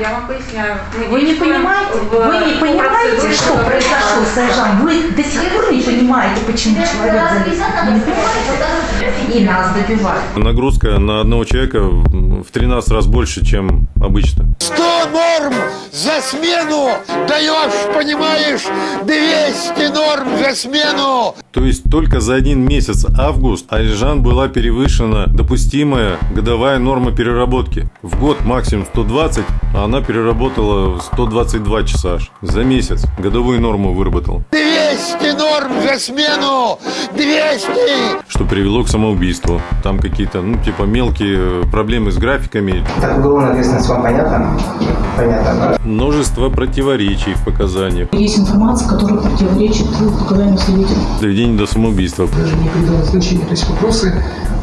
я вам поясняю. Мы Вы не понимаете, в- вы не по понимаете, что произошло с Айжан? Вы до сих пор не понимаете, почему человек залез. И нас добивают. Нагрузка на одного человека в 13 раз больше, чем обычно. 100 норм за смену даешь, понимаешь, 200 норм за смену. То есть только за один месяц август Айжан была перевышена допустимая годовая норма переработки. В год максимум 120, а она переработала 122 часа аж. За месяц годовую норму выработала. 200 норм за смену. 200. Что привело к самоубийству. Там какие-то, ну, типа мелкие проблемы с графиками, Так, уголовная ответственность вам понятна? Понятно. множество противоречий в показаниях, Есть информация, которая противоречит показаниям свидетелей. доведение до самоубийства. даже не придала значения. То есть вопросы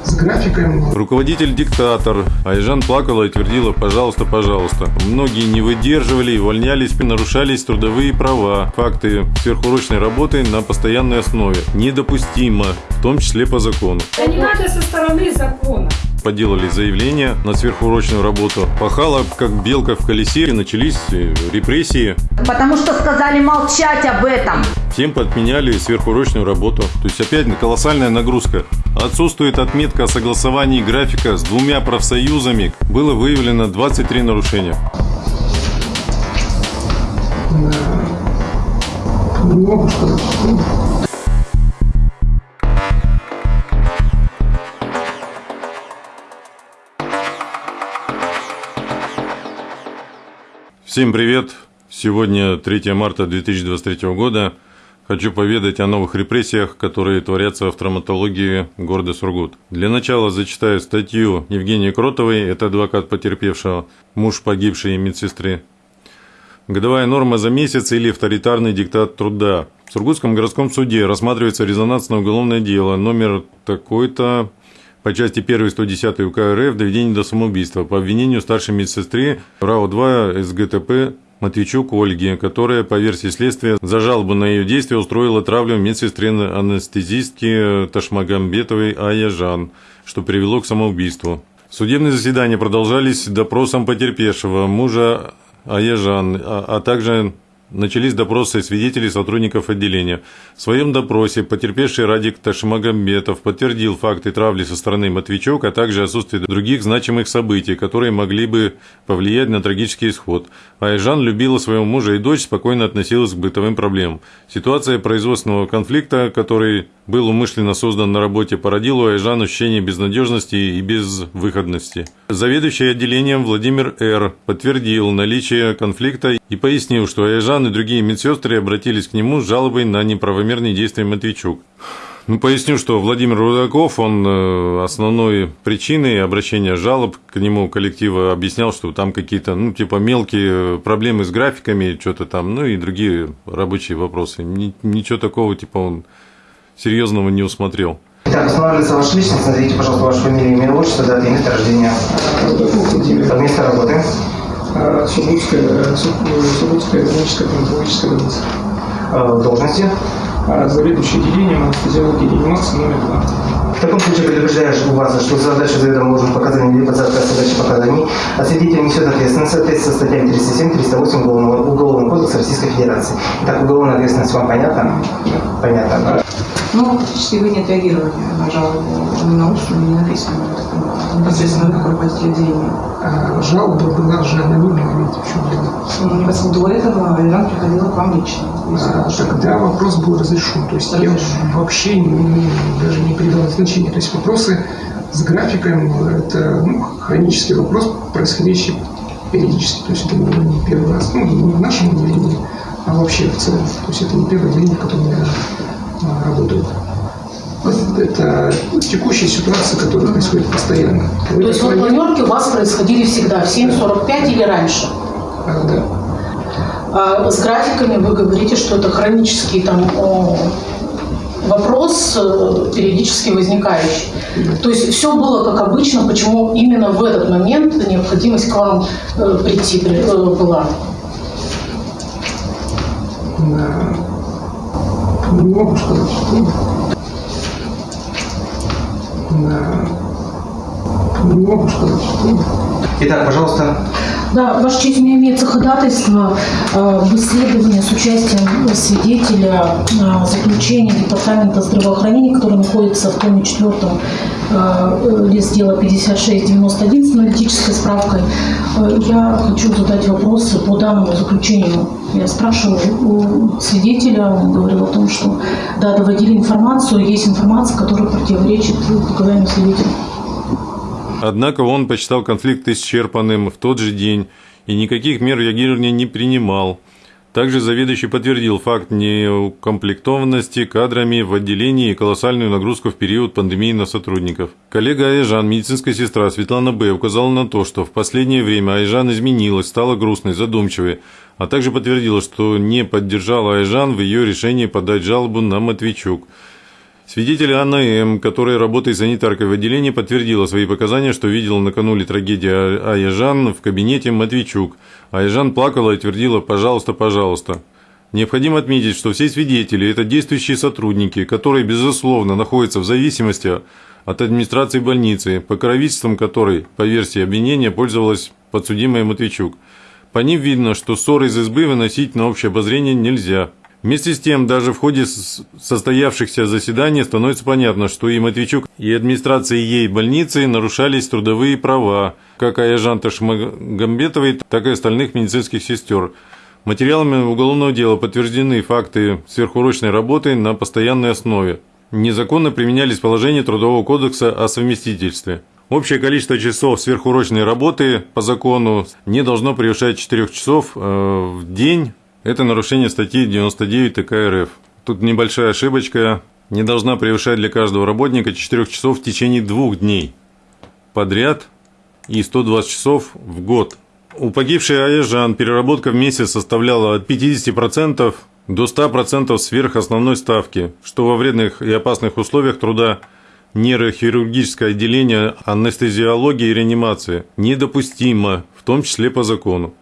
с графиком, Руководитель-диктатор. Айжан плакала и твердила «пожалуйста, пожалуйста». Многие не выдерживали и увольнялись, нарушались трудовые права. Факты сверхурочной работы на постоянной основе. Недопустимо, в том числе по закону. Да не надо со стороны закона. Поделали заявление на сверхурочную работу. Пахала, как белка в колесе, и начались э, репрессии. Потому что сказали молчать об этом. Всем подменяли сверхурочную работу. То есть опять колоссальная нагрузка. Отсутствует отметка о согласовании графика с двумя профсоюзами. Было выявлено 23 нарушения. не могу Всем привет! Сегодня 3 марта 2023 года. Хочу поведать о новых репрессиях, которые творятся в травматологии города Сургут. Для начала зачитаю статью Евгении Кротовой, это адвокат потерпевшего, муж погибшей медсестры. Годовая норма за месяц или авторитарный диктат труда. В Сургутском городском суде рассматривается резонансное уголовное дело номер такой-то по части 1 110 УК РФ доведение до самоубийства по обвинению старшей медсестры РАО-2 СГТП Матвейчук Ольги, которая, по версии следствия, за жалобу на ее действия устроила травлю медсестре анестезистки Ташмагамбетовой Аяжан, что привело к самоубийству. Судебные заседания продолжались допросом потерпевшего, мужа Аяжан, а, а также начались допросы свидетелей сотрудников отделения. В своем допросе потерпевший Радик Ташмагамбетов подтвердил факты травли со стороны Матвейчук, а также отсутствие других значимых событий, которые могли бы повлиять на трагический исход. Айжан любила своего мужа и дочь, спокойно относилась к бытовым проблемам. Ситуация производственного конфликта, который был умышленно создан на работе, породила у Айжан ощущение безнадежности и безвыходности. Заведующий отделением Владимир Р. подтвердил наличие конфликта и пояснил, что Айжан и другие медсестры обратились к нему с жалобой на неправомерные действия Матвейчук. Ну, поясню, что Владимир Рудаков, он э, основной причиной обращения жалоб к нему коллектива объяснял, что там какие-то, ну, типа мелкие проблемы с графиками, что-то там, ну, и другие рабочие вопросы. Ни- Ничего такого, типа, он серьезного не усмотрел. Итак, устанавливается ваша личность. Назовите, пожалуйста, вашу фамилию, имя, отчество, дата и место рождения. Место работы. Сургутская, э, э, Сургутская клиническая травматологическая больница. Э, Должности. А, Заведующий отделением анестезиологии и реанимации номер два. В таком случае предупреждаешь у вас, что за задачу заведомо ложных показаний за отказ задачи показаний, а свидетель несет ответственность в соответствии со статьями 307-308 Уголовного, Уголовного кодекса Российской Федерации. Итак, уголовная ответственность вам понятна? Понятно. Ну, фактически вы не отреагировали на жалобу ни на устную, ни на письменную, непосредственно как руководитель отделения. А, Жалоба была же анонимная, видите, в чем дело. Ну, непосредственно до этого Альжан приходила к вам лично. Вы А, Тогда вопрос был разрешен. То есть я вообще не- не- даже не придал значения. То есть вопросы с графиком – это ну, хронический вопрос, происходящий периодически. То есть это не первый раз, ну, не в нашем отделении, а вообще в целом. То есть это не первое отделение, в котором я а, работаю. Это текущая ситуация, которая происходит постоянно. То есть вот планерки у вас происходили всегда в 7.45 или раньше? А, да. А с графиками вы говорите, что это хронический там вопрос, э, периодически возникающий. То есть все было как обычно, почему именно в этот момент необходимость к вам э, прийти при- э, была? Да. Не могу сказать. Да. Не могу сказать. Итак, пожалуйста, Да, Ваша честь, у меня имеется ходатайство э, в исследовании с участием свидетеля э, заключения Департамента здравоохранения, который находится в томе четвертом э, лист дела 5691 с аналитической справкой. Э, Я хочу задать вопросы по данному заключению. Я спрашиваю у свидетеля, он говорил о том, что да, доводили информацию, есть информация, которая противоречит показаниям свидетеля. Однако он посчитал конфликт исчерпанным в тот же день и никаких мер реагирования не принимал. Также заведующий подтвердил факт неукомплектованности кадрами в отделении и колоссальную нагрузку в период пандемии на сотрудников. Коллега Айжан, медицинская сестра Светлана Б. указала на то, что в последнее время Айжан изменилась, стала грустной, задумчивой, а также подтвердила, что не поддержала Айжан в ее решении подать жалобу на Матвейчук. Свидетель Анна М., которая работает санитаркой в отделении, подтвердила свои показания, что видела накануне трагедии Аяжан в кабинете Матвейчук. Аяжан плакала и твердила «пожалуйста, пожалуйста». Необходимо отметить, что все свидетели – это действующие сотрудники, которые, безусловно, находятся в зависимости от администрации больницы, покровительством которой, по версии обвинения, пользовалась подсудимая Матвейчук. По ним видно, что ссоры из избы выносить на общее обозрение нельзя. Вместе с тем, даже в ходе состоявшихся заседаний становится понятно, что и Матвейчук, и администрации ей больницы нарушались трудовые права, как Аяжан Ташмагамбетовой, так и остальных медицинских сестер. Материалами уголовного дела подтверждены факты сверхурочной работы на постоянной основе. Незаконно применялись положения Трудового кодекса о совместительстве. Общее количество часов сверхурочной работы по закону не должно превышать 4 часов э, в день это нарушение статьи 99 ТК РФ. Тут небольшая ошибочка. Не должна превышать для каждого работника 4 часов в течение двух дней подряд и 120 часов в год. У погибшей Аяжан переработка в месяц составляла от 50% до 100% сверх основной ставки, что во вредных и опасных условиях труда нейрохирургическое отделение анестезиологии и реанимации недопустимо, в том числе по закону.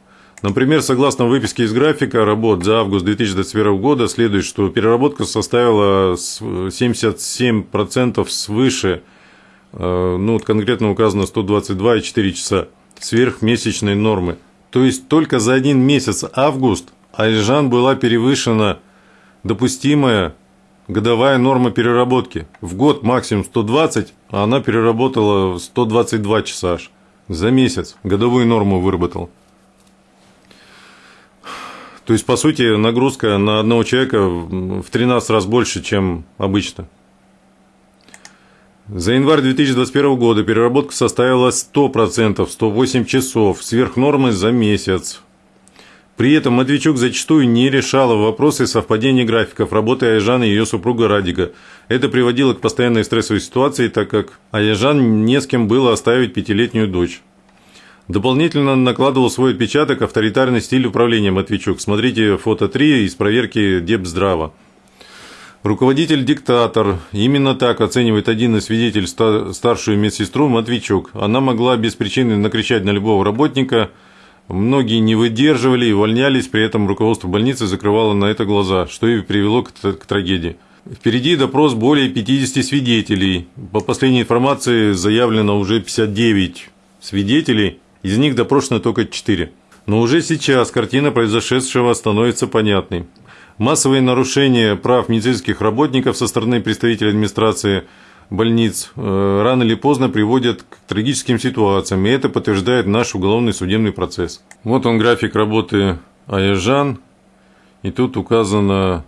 Например, согласно выписке из графика работ за август 2021 года следует, что переработка составила 77% свыше, э, ну, конкретно указано 122,4 часа сверхмесячной нормы. То есть только за один месяц август Альжан была перевышена допустимая годовая норма переработки. В год максимум 120, а она переработала 122 часа аж за месяц. Годовую норму выработал. То есть, по сути, нагрузка на одного человека в 13 раз больше, чем обычно. За январь 2021 года переработка составила 100%, 108 часов, сверх нормы за месяц. При этом Матвейчук зачастую не решала вопросы совпадения графиков работы Айжан и ее супруга Радика. Это приводило к постоянной стрессовой ситуации, так как Айжан не с кем было оставить пятилетнюю дочь. Дополнительно накладывал свой отпечаток авторитарный стиль управления Матвейчук. Смотрите фото 3 из проверки Депздрава. Руководитель-диктатор. Именно так оценивает один из свидетелей старшую медсестру Матвейчук. Она могла без причины накричать на любого работника. Многие не выдерживали и увольнялись, при этом руководство больницы закрывало на это глаза, что и привело к, к трагедии. Впереди допрос более 50 свидетелей. По последней информации заявлено уже 59 свидетелей, из них допрошено только 4. Но уже сейчас картина произошедшего становится понятной. Массовые нарушения прав медицинских работников со стороны представителей администрации больниц э, рано или поздно приводят к трагическим ситуациям, и это подтверждает наш уголовный судебный процесс. Вот он график работы Аяжан, и тут указано,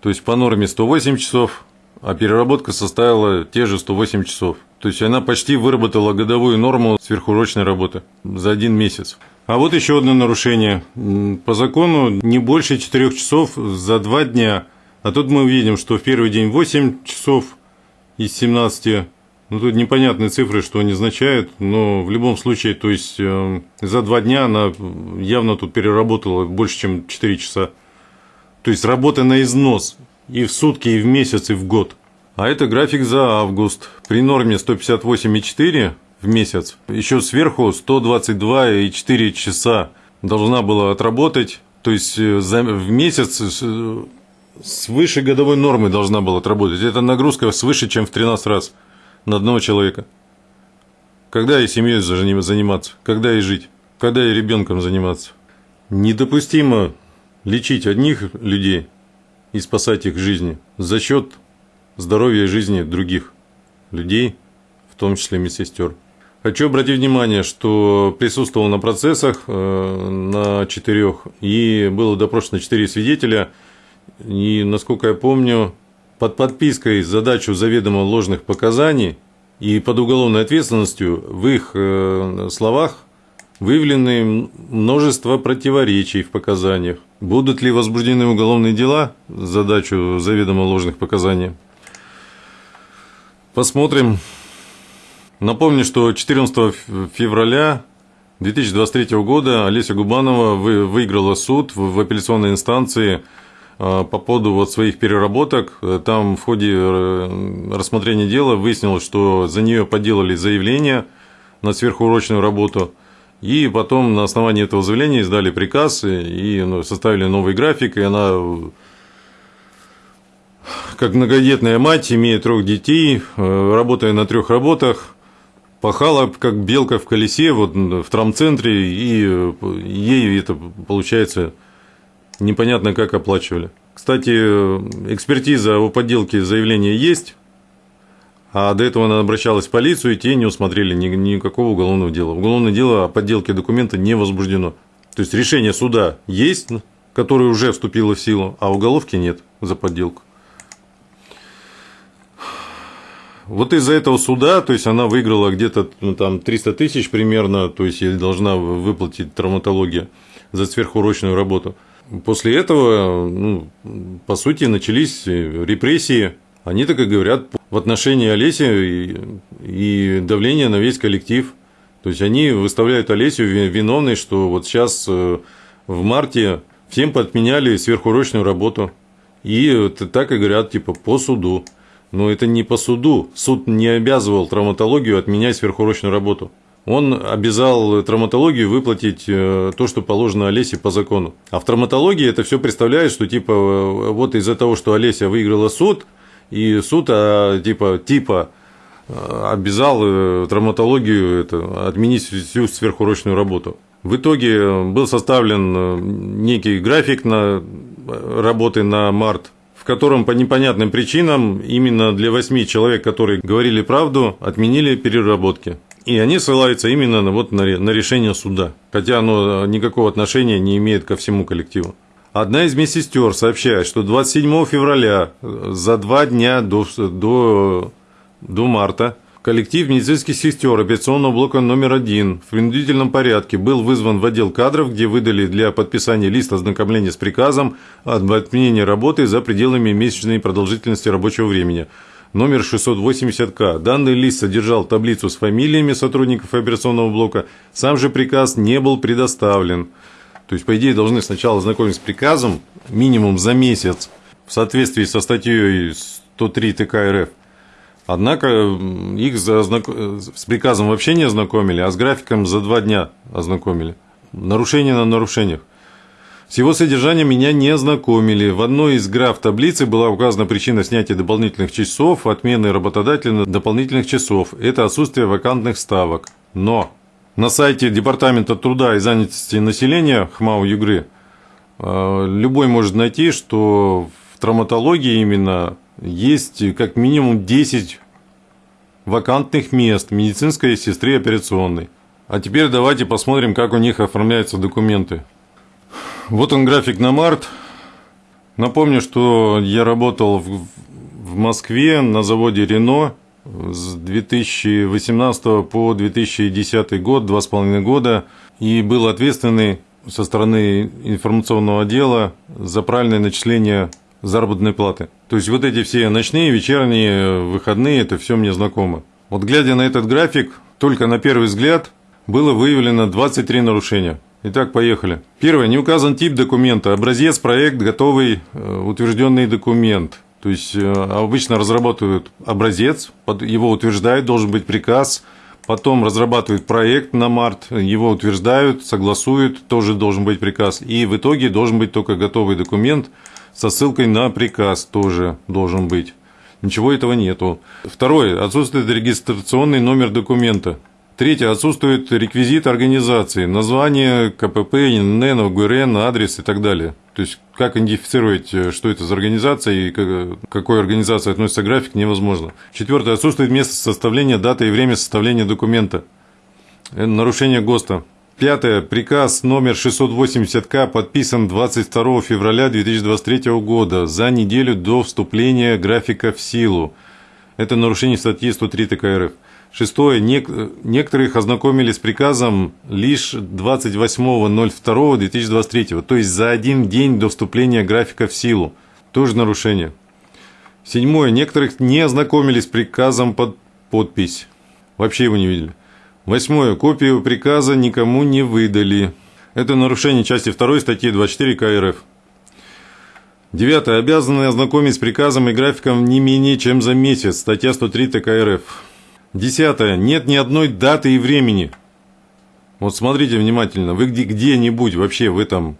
то есть по норме 108 часов, а переработка составила те же 108 часов. То есть она почти выработала годовую норму сверхурочной работы за один месяц. А вот еще одно нарушение. По закону не больше 4 часов за 2 дня. А тут мы видим, что в первый день 8 часов из 17. Ну, тут непонятные цифры, что они означают, но в любом случае, то есть э, за 2 дня она явно тут переработала больше, чем 4 часа. То есть работа на износ и в сутки, и в месяц, и в год. А это график за август. При норме 158,4 в месяц, еще сверху 122,4 часа должна была отработать. То есть э, в месяц свыше годовой нормы должна была отработать. Это нагрузка свыше, чем в 13 раз на одного человека. Когда и семьей заниматься, когда и жить. когда и ребенком заниматься. Недопустимо лечить одних людей и спасать их жизни за счет здоровья и жизни других людей, в том числе медсестер. Хочу обратить внимание, что присутствовал на процессах э, на четырех, и было допрошено четыре свидетеля, и, насколько я помню, под подпиской задачу заведомо ложных показаний и под уголовной ответственностью в их э, словах выявлены множество противоречий в показаниях. Будут ли возбуждены уголовные дела задачу заведомо ложных показаний? Посмотрим. Напомню, что 14 февраля 2023 года Олеся Губанова выиграла суд в апелляционной инстанции а, по поводу вот своих переработок. Там в ходе э, рассмотрения дела выяснилось, что за нее подделали заявление на сверхурочную работу. И потом на основании этого заявления издали приказ и ну, составили новый график, и она как многодетная мать, имея трех детей, э, работая на трех работах, пахала как белка в колесе вот в травмцентре, и э, ей это, получается, непонятно как оплачивали. Кстати, экспертиза о подделке заявления есть, а до этого она обращалась в полицию, и те не усмотрели ни, никакого уголовного дела. Уголовное дело о подделке документа не возбуждено. То есть решение суда есть, которое уже вступило в силу, а уголовки нет за подделку. Вот из-за этого суда, то есть она выиграла где-то ну, там 300 тысяч примерно, то есть ей должна выплатить травматология за сверхурочную работу. После этого, ну, по сути, начались репрессии. Они так и говорят в отношении Олеси и, и давление на весь коллектив. То есть они выставляют Олесю виновной, что вот сейчас э, в марте всем подменяли сверхурочную работу. И так и говорят, типа, по суду. Но это не по суду. Суд не обязывал травматологию отменять сверхурочную работу. Он обязал травматологию выплатить э, то, что положено Олесе по закону. А в травматологии это все представляет, что типа э, вот из-за того, что Олеся выиграла суд, и суд а, типа, типа э, обязал травматологию это, отменить всю сверхурочную работу. В итоге был составлен некий график на работы на март котором по непонятным причинам именно для восьми человек, которые говорили правду, отменили переработки. И они ссылаются именно на, вот, на, на решение суда, хотя оно никакого отношения не имеет ко всему коллективу. Одна из медсестер сообщает, что 27 февраля, за два дня до, до, до марта, Коллектив медицинских сестер операционного блока номер один в принудительном порядке был вызван в отдел кадров, где выдали для подписания лист ознакомления с приказом об отменении работы за пределами месячной продолжительности рабочего времени номер 680К. Данный лист содержал таблицу с фамилиями сотрудников операционного блока. Сам же приказ не был предоставлен. То есть, по идее, должны сначала ознакомиться с приказом минимум за месяц в соответствии со статьей 103 ТК РФ. Однако их за, с приказом вообще не ознакомили, а с графиком за два дня ознакомили. Нарушение на нарушениях. С его содержанием меня не ознакомили. В одной из граф таблицы была указана причина снятия дополнительных часов, отмены работодателя дополнительных часов. Это отсутствие вакантных ставок. Но на сайте Департамента труда и занятости населения ХМАУ Югры э, любой может найти, что в травматологии именно есть как минимум 10 вакантных мест медицинской сестры операционной. А теперь давайте посмотрим, как у них оформляются документы. Вот он график на март. Напомню, что я работал в, в Москве на заводе Рено с 2018 по 2010 год, два с половиной года, и был ответственный со стороны информационного отдела за правильное начисление заработной платы. То есть вот эти все ночные, вечерние, выходные, это все мне знакомо. Вот глядя на этот график, только на первый взгляд было выявлено 23 нарушения. Итак, поехали. Первое. Не указан тип документа. Образец, проект, готовый, э, утвержденный документ. То есть э, обычно разрабатывают образец, его утверждают, должен быть приказ, потом разрабатывают проект на март, его утверждают, согласуют, тоже должен быть приказ, и в итоге должен быть только готовый документ – со ссылкой на приказ тоже должен быть. Ничего этого нету. Второе. Отсутствует регистрационный номер документа. Третье. Отсутствует реквизит организации, название, КПП, НН, ОГРН, адрес и так далее. То есть, как идентифицировать, э, что это за организация и к какой организации относится график, невозможно. Четвертое. Отсутствует место составления, дата и время составления документа. Это нарушение ГОСТа. Пятое. Приказ номер 680К подписан 22 февраля 2023 года за неделю до вступления графика в силу. Это нарушение статьи 103 ТК РФ. Шестое. Нек- некоторых ознакомили с приказом лишь 28.02.2023, то есть за один день до вступления графика в силу. Тоже нарушение. Седьмое. Некоторых не ознакомились с приказом под подпись. Вообще его не видели. Восьмое. Копию приказа никому не выдали. Это нарушение части 2 статьи 24 КРФ. Девятое. Обязаны ознакомить с приказом и графиком не менее чем за месяц. Статья 103 ТК РФ. Десятое. Нет ни одной даты и времени. Вот смотрите внимательно. Вы где- где-нибудь вообще в этом,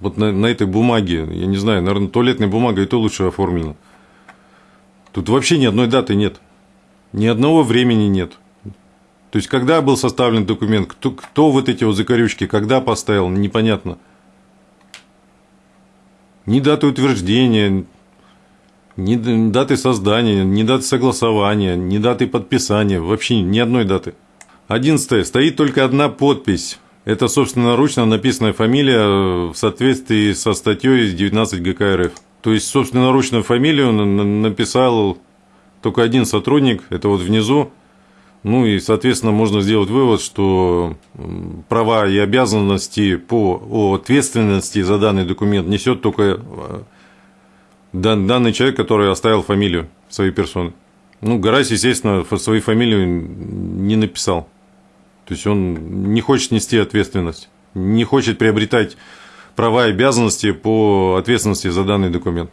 вот на, на этой бумаге, я не знаю, наверное, туалетной бумагой и то лучше оформлено. Тут вообще ни одной даты нет. Ни одного времени нет. То есть, когда был составлен документ, кто, кто вот эти вот закорючки, когда поставил, непонятно. Ни даты утверждения, ни даты создания, ни даты согласования, ни даты подписания, вообще ни одной даты. Одиннадцатое. Стоит только одна подпись. Это собственноручно написанная фамилия э, в соответствии со статьей 19 ГК РФ. То есть, собственноручную фамилию на- на- написал только один сотрудник, это вот внизу. Ну и, соответственно, можно сделать вывод, что права и обязанности по ответственности за данный документ несет только э, дан- данный человек, который оставил фамилию своей персоны. Ну, Гарась, естественно, свою фамилию не написал. То есть он не хочет нести ответственность, не хочет приобретать права и обязанности по ответственности за данный документ.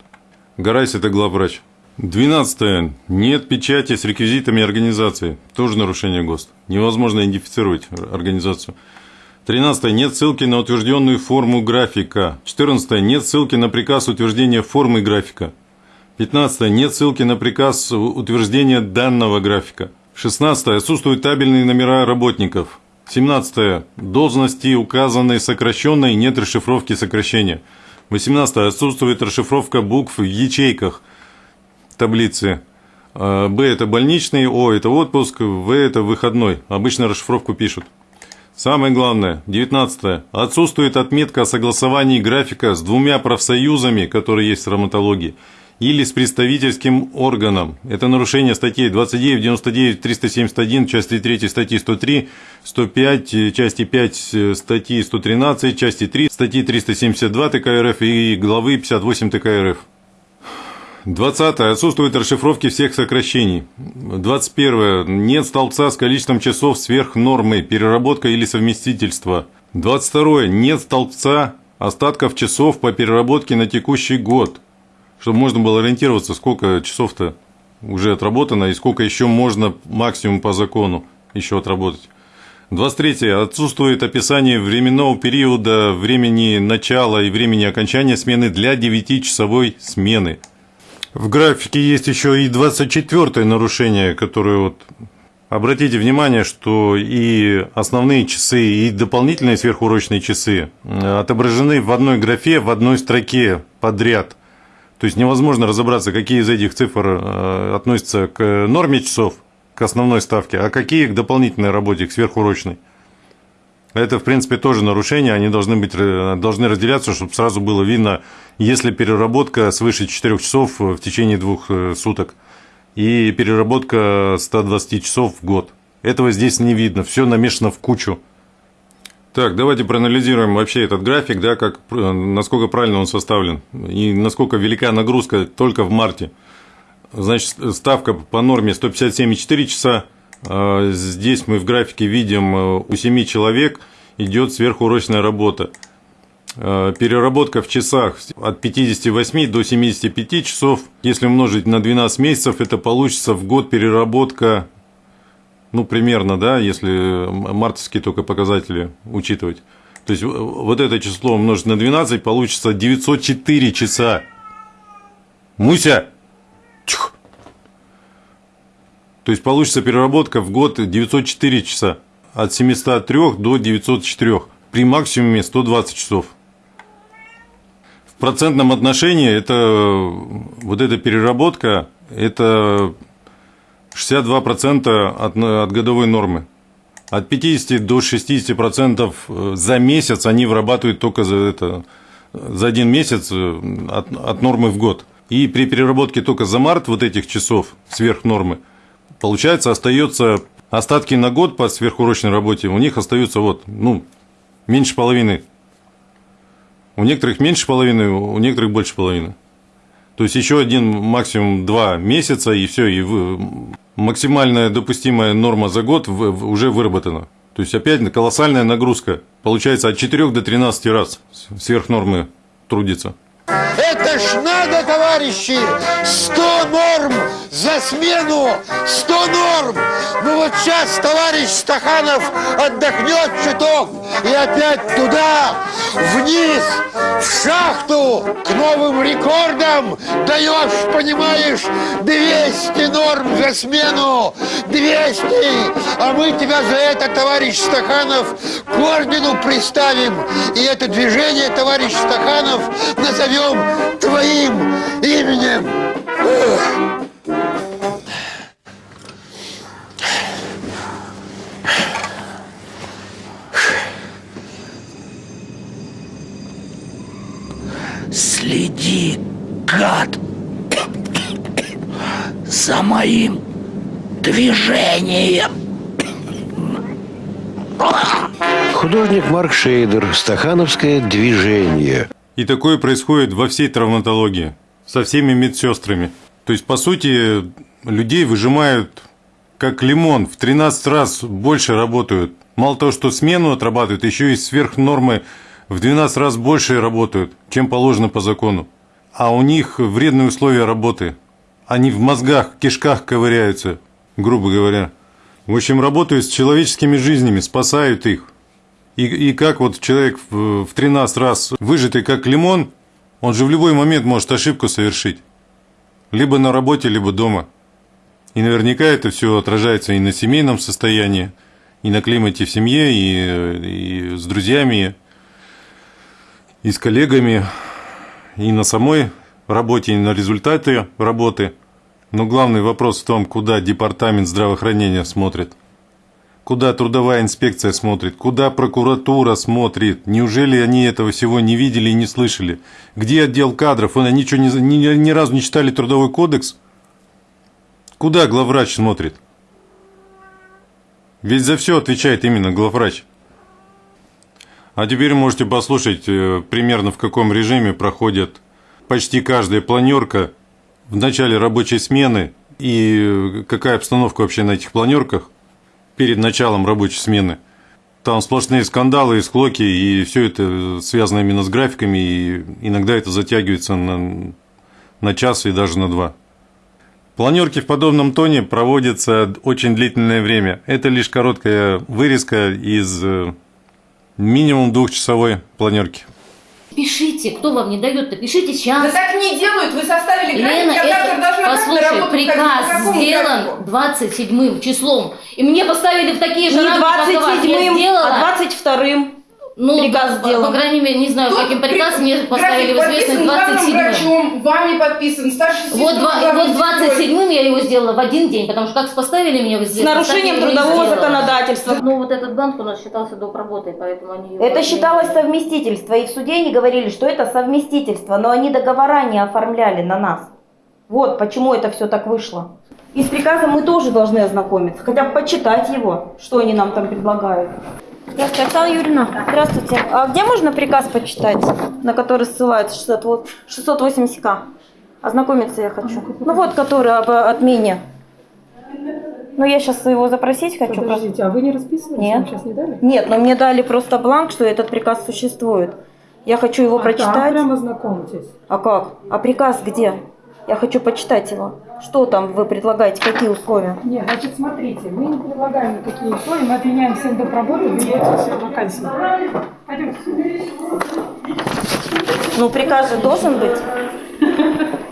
Гарайс – это главврач. Двенадцатое. Нет печати с реквизитами организации. Тоже нарушение ГОСТ. Невозможно идентифицировать организацию. Тринадцатое. Нет ссылки на утвержденную форму графика. Четырнадцатое. Нет ссылки на приказ утверждения формы графика. Пятнадцатое. Нет ссылки на приказ утверждения данного графика. Шестнадцатое. Отсутствуют табельные номера работников. Семнадцатое. Должности указанные сокращенной, нет расшифровки сокращения. Восемнадцатое. Отсутствует расшифровка букв в ячейках таблицы. А, Б – это больничный, О – это отпуск, В – это выходной. Обычно расшифровку пишут. Самое главное, 19. Отсутствует отметка о согласовании графика с двумя профсоюзами, которые есть в травматологии, или с представительским органом. Это нарушение статей 29, 99, 371, части 3 статьи 103, 105, э, части 5 э, статьи 113, части 3 статьи 372 ТК РФ и главы 58 ТК РФ. 20. Отсутствует расшифровки всех сокращений. 21. Нет столбца с количеством часов сверх нормы, переработка или совместительство. 22. Нет столбца остатков часов по переработке на текущий год. Чтобы можно было ориентироваться, сколько часов-то уже отработано и сколько еще можно максимум по закону еще отработать. 23. Отсутствует описание временного периода, времени начала и времени окончания смены для 9-часовой смены. В графике есть еще и 24 нарушение, которое вот... Обратите внимание, что и основные часы, и дополнительные сверхурочные часы э, отображены в одной графе, в одной строке подряд. То есть невозможно разобраться, какие из этих цифр э, относятся к норме часов, к основной ставке, а какие к дополнительной работе, к сверхурочной. Это, в принципе, тоже нарушение, они должны, быть, э, должны разделяться, чтобы сразу было видно, если переработка свыше 4 часов в течение двух э, суток и переработка 120 часов в год. Этого здесь не видно, все намешано в кучу. Так, давайте проанализируем вообще этот график, да, как, э, насколько правильно он составлен и насколько велика нагрузка только в марте. Значит, ставка по норме 157,4 часа. А Здесь мы в графике видим, э, у 7 человек идет сверхурочная работа. Э, Переработка в часах от 58 до 75 часов. Если умножить на 12 месяцев, это получится в год переработка, ну, примерно, да, если мартовские только показатели учитывать. То есть, вот это число умножить на 12, получится 904 часа. Муся! То есть, получится переработка в год 904 часа. от 703 до 904, при максимуме 120 часов. В процентном отношении это вот эта переработка, это 62% от, от годовой нормы. От 50 до 60% за месяц они вырабатывают только за, это, за один месяц от, от нормы в год. И при переработке только за март вот этих часов сверх нормы, получается, остается остатки на год по сверхурочной работе, у них остаются вот, ну, меньше половины. У некоторых меньше половины, у некоторых больше половины. То есть еще один, максимум два месяца, и все, и максимальная допустимая норма за год уже выработана. То есть опять колоссальная нагрузка. Получается от 4 до 13 раз сверх нормы трудится. Это ж надо, товарищи! 100 норм за смену! 100 норм! Ну вот сейчас товарищ Стаханов отдохнет чуток и опять туда, вниз, в шахту, к новым рекордам даешь, понимаешь, 200 норм за смену! 200! А мы тебя за это, товарищ Стаханов, к ордену приставим. И это движение, товарищ Стаханов, назовем твоим именем. Следи, гад, за моим движением. Художник Марк Шейдер, «Стахановское движение». И такое происходит во всей травматологии, со всеми медсестрами. То есть, по сути, людей выжимают как лимон, в 13 раз больше работают. Мало того, что смену отрабатывают, еще и сверх нормы в 12 раз больше работают, чем положено по закону. А у них вредные условия работы. Они в мозгах, кишках ковыряются, грубо говоря. В общем, работают с человеческими жизнями, спасают их. И, и как вот человек в, в 13 раз выжатый как лимон, он же в любой момент может ошибку совершить. Либо на работе, либо дома. И наверняка это все отражается и на семейном состоянии, и на климате в семье, и, и с друзьями, и с коллегами, и на самой работе, и на результаты работы. Но главный вопрос в том, куда департамент здравоохранения смотрит – Куда трудовая инспекция смотрит? Куда прокуратура смотрит? Неужели они этого всего не видели и не слышали? Где отдел кадров? Они что, ни, ни, ни разу не читали трудовой кодекс? Куда главврач смотрит? Ведь за все отвечает именно главврач. А теперь можете послушать э, примерно в каком режиме проходит почти каждая планерка в начале рабочей смены и какая обстановка вообще на этих планерках перед началом рабочей смены. Там сплошные скандалы и склоки, и все это связано именно с графиками, и иногда это затягивается на, на час и даже на два. Планерки в подобном тоне проводятся очень длительное время. Это лишь короткая вырезка из э, минимум двухчасовой планерки. Пишите, кто вам не дает-то, пишите сейчас. Да так не делают, вы составили график, Лена, я завтра это, должна послушай, приказ сделан 27 числом. И мне поставили в такие же Не рамки, как вас. Я 27-м, сделала. а 22-м. Ну, приказ по, сделан. по крайней мере, не знаю, каким приказ мне поставили в известность подписан главным 27 врачом, вами подписан, старший вот, два, вот сестрой. 27 я его сделала в один день, потому что как поставили меня в С известность, нарушением его и трудового законодательства. Ну, вот этот банк у нас считался доп. работой, поэтому они... его Это отменили. считалось совместительство, и в суде они говорили, что это совместительство, но они договора не оформляли на нас. Вот почему это все так вышло. И с приказом мы тоже должны ознакомиться, хотя бы почитать его, что они нам там предлагают. Здравствуйте, Оксана Юрьевна. Здравствуйте. А где можно приказ почитать, на который ссылается 600 вот- 680к? Ознакомиться я хочу. Ну вот, который об отмене. Ну я сейчас его запросить хочу. Подождите, а вы не расписывались? Нет. Вам сейчас не дали? Нет, но мне дали просто бланк, что этот приказ существует. Я хочу его А прочитать. там прямо знакомьтесь. А как? А приказ где? Я хочу почитать его. Что там вы предлагаете, какие условия? Нет, значит, смотрите, мы не предлагаем никакие условия, мы отменяем всем доп. работу, берете все вакансии. Пойдемте. Ну, приказ же должен быть.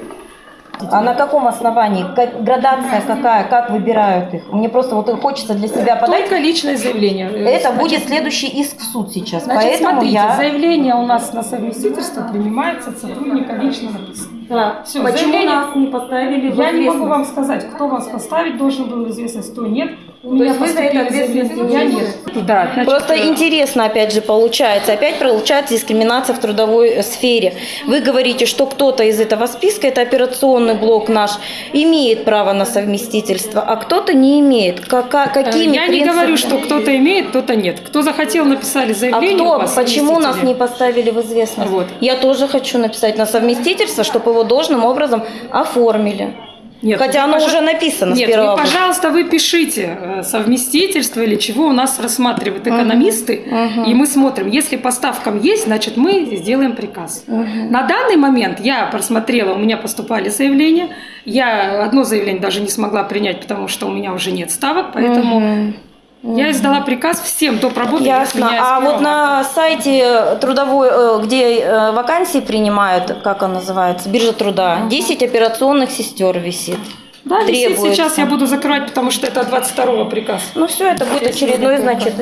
А на каком основании? Как- градация какая? Как выбирают их? Мне просто вот хочется для себя подать. Только личное заявление. Это Значит, будет следующий иск в суд сейчас. Значит, Поэтому смотрите, я... заявление у нас на совместительство принимается от сотрудника лично написано. Да. Всё, Почему заявление- нас не поставили в Я не могу вам сказать, кто вас поставить должен был в известность, кто нет. У меня есть вы за это ответственности я нет. Да, значит, Просто э, интересно, опять же, получается. Опять получается дискриминация в трудовой э, сфере. Вы говорите, что кто-то из этого списка, это операционный блок наш, имеет право на совместительство, а кто-то не имеет. Какими Э, Я не говорю, что принципами? кто-то имеет, кто-то нет. Кто захотел, написали А заявление. кто, у вас, почему нас не поставили в известность? Вот. Я тоже хочу написать на совместительство, чтобы его должным образом оформили. Нет, Хотя вы, оно пожа- уже написано Нет, с 1 вы, августа. пожалуйста, вы пишите э, совместительство или чего у нас рассматривают экономисты, и мы смотрим, если по ставкам есть, значит мы сделаем приказ. На данный момент я просмотрела, у меня поступали заявления, я одно заявление даже не смогла принять, потому что у меня уже нет ставок, поэтому я издала приказ всем доп. работы. Ясно. А вот на сайте трудовой, э, где э, вакансии принимают, как он называется, биржа труда, 10 операционных сестер висит. Да, висит сейчас я буду закрывать, потому что это 22 приказ. Ну все, это будет очередной, значит.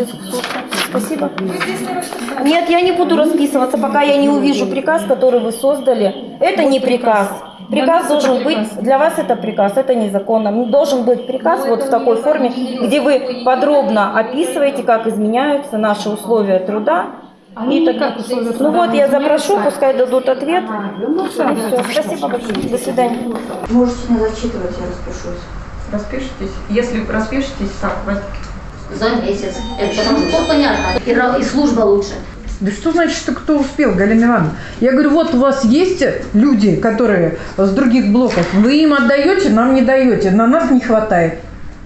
Спасибо. Нет, я не буду расписываться, пока я не увижу приказ, который вы создали. Это не приказ. Приказ это должен быть, приказ. для вас это приказ, это незаконно. Должен быть приказ вот в такой форме, где вы подробно описываете, как изменяются наши условия труда. Они И так условия Ну вот, я запрошу, пускай дадут ответ. Ну, И всё. Спасибо большое. До свидания. Можете не зачитывать, я распишусь. Распишитесь? Если распишетесь, так, За месяц. Это что всё понятно. И, и служба лучше. Да что значит, что кто успел, Галина Ивановна? Я говорю, вот у вас есть люди, которые с других блоков, вы им отдаете, нам не даете, на нас не хватает.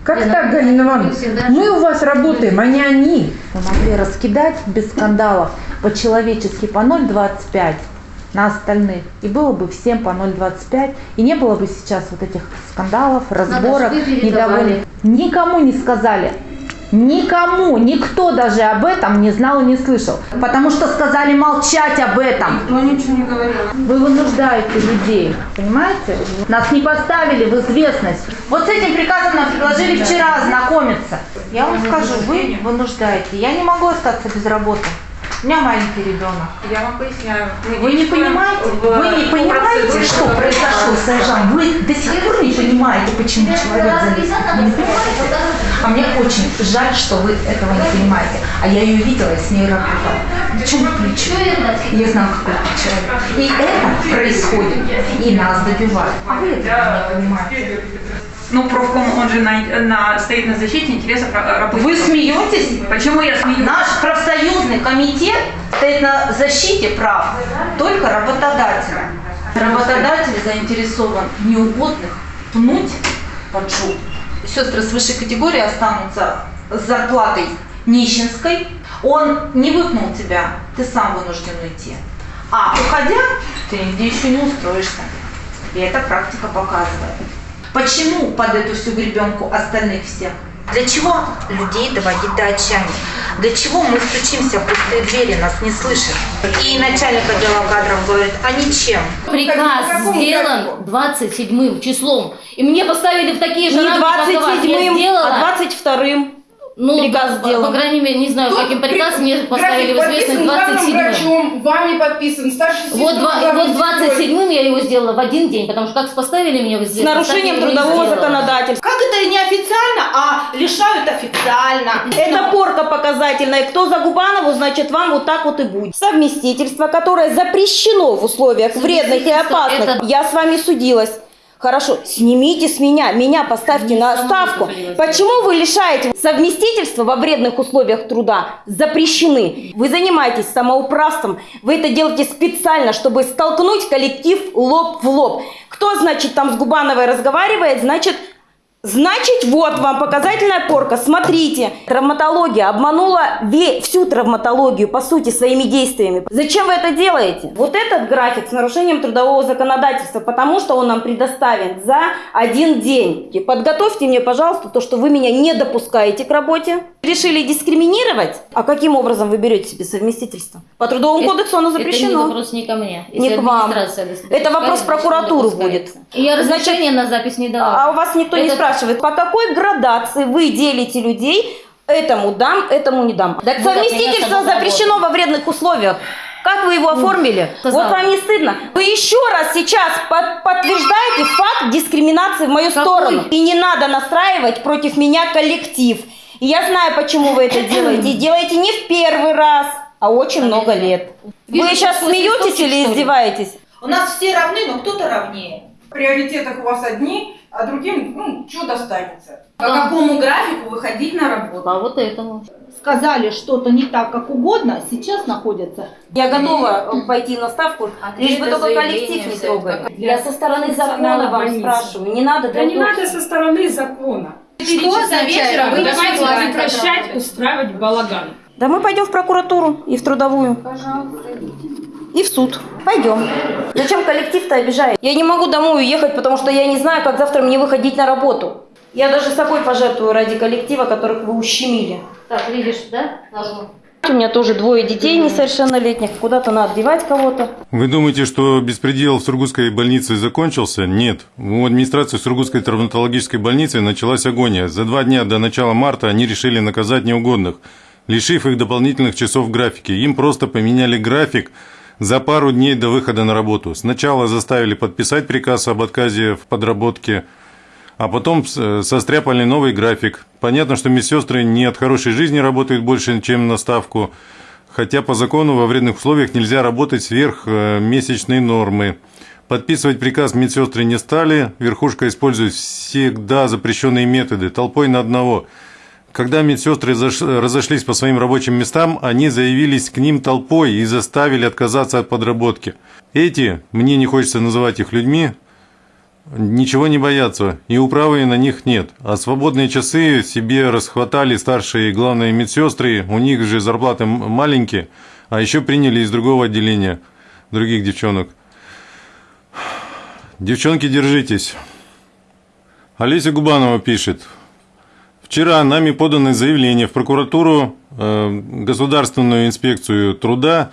Как так, ну, Галина Ивановна? мы у вас работаем, а не они. Мы могли раскидать без скандалов по-человечески по 0,25 на остальных. И было бы всем по 0,25. И не было бы сейчас вот этих скандалов, разборок, недовольных. Никому не сказали. Никому, никто даже об этом не знал и не слышал. Потому что сказали молчать об этом. Никто ничего не говорил. Вы вынуждаете людей, понимаете? Нас не поставили в известность. Вот с этим приказом нам предложили вчера ознакомиться. Я вам скажу, вы вынуждаете. Я не могу остаться без работы. У меня маленький ребенок. Я вам поясняю. Мы Вы не понимаете? в- Вы не по понимаете, что произошло с Айжан? Вы до сих пор понимаете, почему человек не понимаете? А мне очень жаль, что вы этого не понимаете. А я ее видела и с ней работала. Причем плечо. Я знаю, какой это человек. И это происходит, и нас добивают. А вы этого не понимаете. Ну, профком, он же на, на- стоит на защите интересов ра- рабочих. Вы смеетесь? Почему я смеюсь? Наш профсоюзный комитет стоит на защите прав только работодателя. Работодатель заинтересован в неугодных пнуть под жопу. Сестры с высшей категории останутся с зарплатой нищенской. Он не выпнул тебя, ты сам вынужден уйти. А уходя, ты нигде еще не устроишься. И эта практика показывает. Почему под эту всю гребенку остальных всех? Для чего людей доводить до отчаяния? Для чего мы стучимся в пустые двери, нас не слышат? И начальник отдела кадров говорит, а ничем. Приказ сделан 27 числом. И мне поставили в такие же Не рамки, как и вас. Я 27-м, сделала. а 22-м. Ну, приказ сделан. По крайней мере, не знаю, каким приказ мне поставили в известность подписан главным 27 врачом, вами подписан, старший Вот, два, вот главной сестрой. 27-м я его сделала в один день, потому что как поставили меня в С известность, нарушением его и трудового законодательства. Как это не официально, а лишают официально? Это порка показательная. Кто за Губанову, значит вам вот так вот и будет. Совместительство, которое запрещено в условиях вредных и опасных. это- Я с вами судилась. Хорошо, снимите с меня, меня поставьте на ставку. Почему вы лишаете совместительства во вредных условиях труда? Запрещены. Вы занимаетесь самоуправством. Вы это делаете специально, чтобы столкнуть коллектив лоб в лоб. Кто, значит, там с Губановой разговаривает, значит, Значит, вот вам показательная порка. Смотрите, травматология обманула всю травматологию, по сути, своими действиями. Зачем вы это делаете? Вот этот график с нарушением трудового законодательства, потому что он нам предоставен за один день. И подготовьте мне, пожалуйста, то, что вы меня не допускаете к работе. Решили дискриминировать? А каким образом вы берете себе совместительство? По трудовому Это- кодексу оно Это не запрещено. вопрос не ко мне. Не Если к вам. Это вопрос значит, допускается. будет. Я Значит, разрешения на запись не дала. А у вас никто не Это- спрашивает, по какой градации вы делите людей, этому дам, этому не дам. Так Ну, совместительство запрещено во вредных условиях. Как вы его оформили? кто вот вам не стыдно. Вы еще раз сейчас под- подтверждаете факт дискриминации в мою Какой? сторону. И не надо настраивать против меня коллектив. И я знаю, почему вы это делаете. И делаете не в первый раз, а очень много лет. Вижу, Вы сейчас смеетесь или издеваетесь? У нас все равны, но кто-то равнее. В приоритетах у вас одни, а другим, ну, что достанется. По Да. какому графику выходить на работу? По вот этому. сказали что-то не так, как угодно, сейчас находятся. Я готова э, пойти на ставку, лишь бы только коллектив не трогали. Я со стороны закона вам больницы. спрашиваю, не надо Да не надо со стороны закона. Четыре часа вечера вы Давайте прекращать устраивать балаган. Да мы пойдем в прокуратуру и в трудовую. И в суд. Пойдем. Зачем коллектив-то обижает? Я не могу домой уехать, потому что я не знаю, как завтра мне выходить на работу. Я даже собой пожертвую ради коллектива, которых вы ущемили. Так, видишь, да? Нажму. У меня тоже двое детей несовершеннолетних. Куда-то надо девать кого-то. Вы думаете, что беспредел в Сургутской больнице закончился? Нет. У администрации Сургутской травматологической больницы началась агония. За два дня до начала марта они решили наказать неугодных, лишив их дополнительных часов графики. Им просто поменяли график за пару дней до выхода на работу. Сначала заставили подписать приказ об отказе в подработке, а потом с- состряпали новый график. Понятно, что медсестры не от хорошей жизни работают больше, чем на ставку, хотя по закону во вредных условиях нельзя работать сверх э, месячной нормы. Подписывать приказ медсестры не стали, верхушка использует всегда запрещенные методы, толпой на одного. Когда медсестры разошлись по своим рабочим местам, они заявились к ним толпой и заставили отказаться от подработки. Эти, мне не хочется называть их людьми, ничего не боятся, и управы на них нет. А свободные часы себе расхватали старшие и главные медсестры, у них же зарплаты маленькие, а еще приняли из другого отделения других девчонок. Девчонки, держитесь. Олеся Губанова пишет. Вчера нами подано заявление в прокуратуру, э, Государственную инспекцию труда,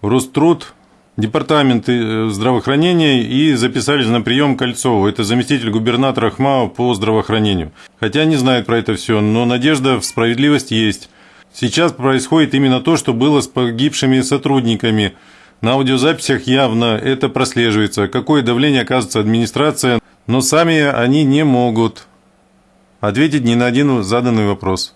Роструд, Департамент э, здравоохранения и записались на прием Кольцову. Это заместитель губернатора ХМАО по здравоохранению. Хотя не знают про это все, но надежда в справедливость есть. Сейчас происходит именно то, что было с погибшими сотрудниками. На аудиозаписях явно это прослеживается, какое давление оказывается администрация, но сами они не могут ответить ни на один заданный вопрос.